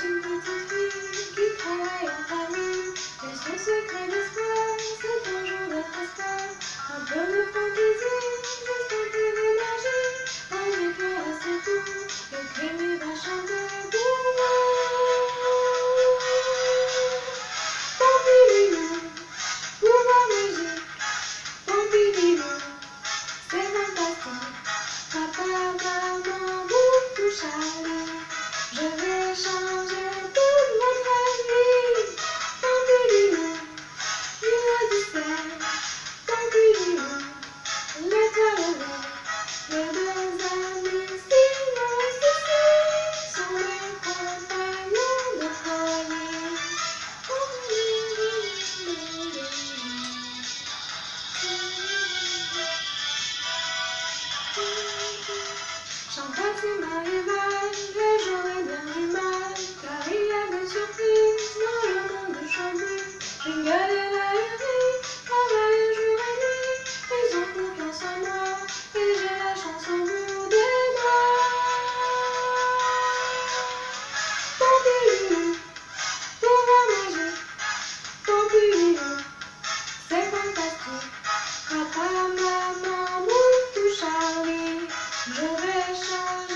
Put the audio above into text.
Thank you. Chantons une bonne humeur, les gens de bonne humeur, car il y a des surprises dans le monde de Chambly. Jingle et la vie, travaille jour et nuit, ils ont confiance en moi, et j'ai la chance au bout des doigts. Pompilou, pour la magie, Pompilou, c'est fantastique. Papa, maman, tout Charlie, je vais 生。